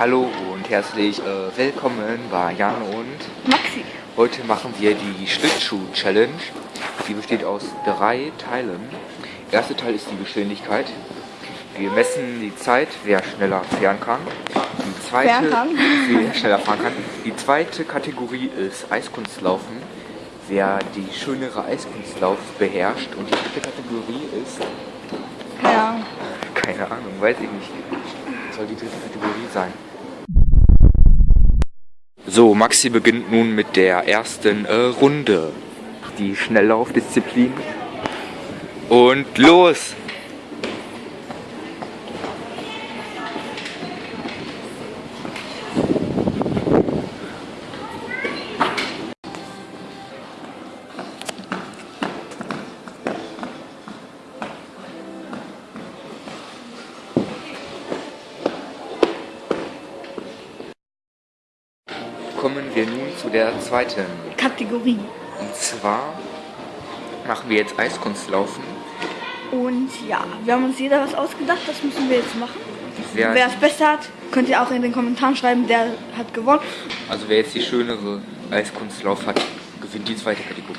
Hallo und herzlich äh, willkommen bei Jan und Maxi. Heute machen wir die Schlittschuh-Challenge. Die besteht aus drei Teilen. Der erste Teil ist die Geschwindigkeit. Wir messen die Zeit, wer schneller fahren kann. Die zweite, kann. wer schneller fahren kann. Die zweite Kategorie ist Eiskunstlaufen. Wer die schönere Eiskunstlauf beherrscht. Und die dritte Kategorie ist, Keine Ahnung. keine Ahnung, weiß ich nicht. Soll die dritte Kategorie sein. So, Maxi beginnt nun mit der ersten äh, Runde. Die Schnelllaufdisziplin. Und los! Kommen wir nun zu der zweiten. Kategorie. Und zwar machen wir jetzt Eiskunstlaufen. Und ja, wir haben uns jeder was ausgedacht, das müssen wir jetzt machen. Wer, Wer es besser hat, könnt ihr auch in den Kommentaren schreiben, der hat gewonnen. also wer jetzt die schönere Eiskunstlauf hat, gewinnt die zweite Kategorie.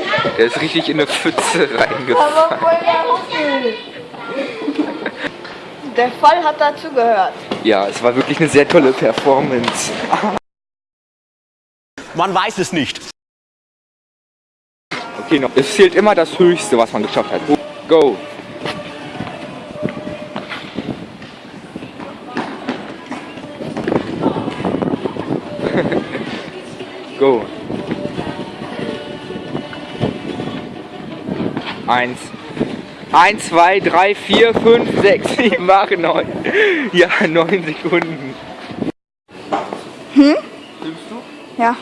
Der ist richtig in eine Pfütze reingefallen. Der Fall hat dazu gehört. Ja, es war wirklich eine sehr tolle Performance. Man weiß es nicht. Okay, noch. Es zählt immer das Höchste, was man geschafft hat. Go! Go! Eins. Eins, zwei, drei, vier, fünf, sechs, sieben, acht, neun. Ja, neun Sekunden. Ja.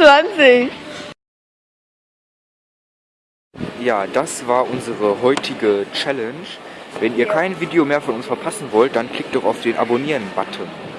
Zwanzig. Ja, das war unsere heutige Challenge. Wenn ihr kein Video mehr von uns verpassen wollt, dann klickt doch auf den Abonnieren-Button.